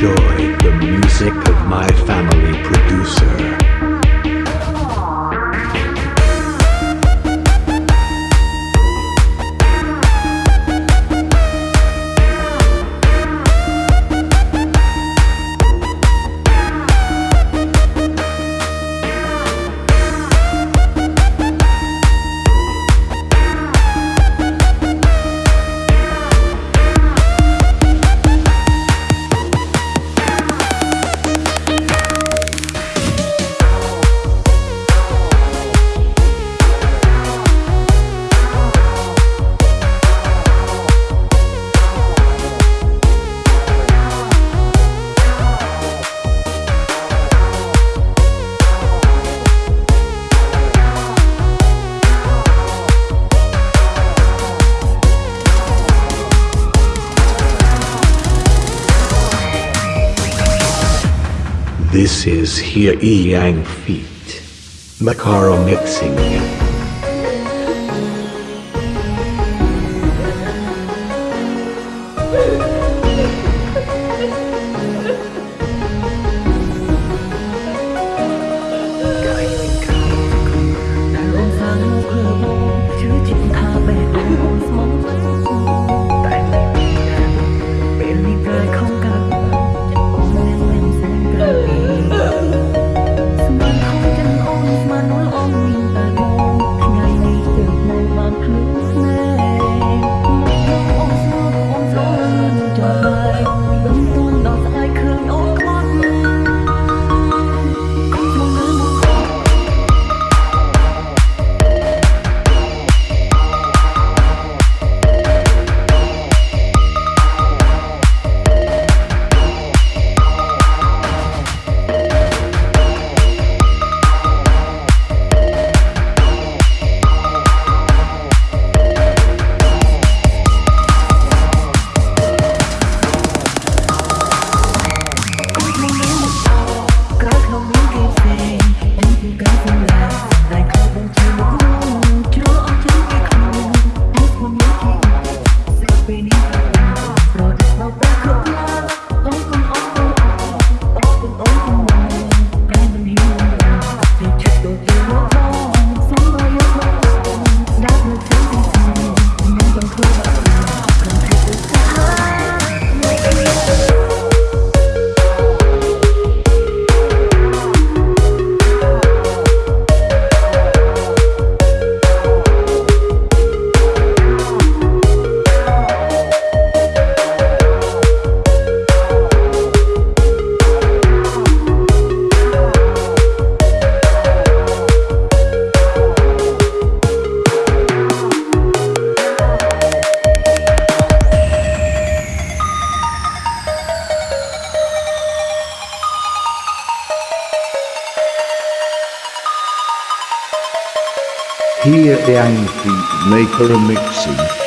the music of my family producer. This is here Yang feet, Macaro mixing. Here the Amphi Maker Mixing.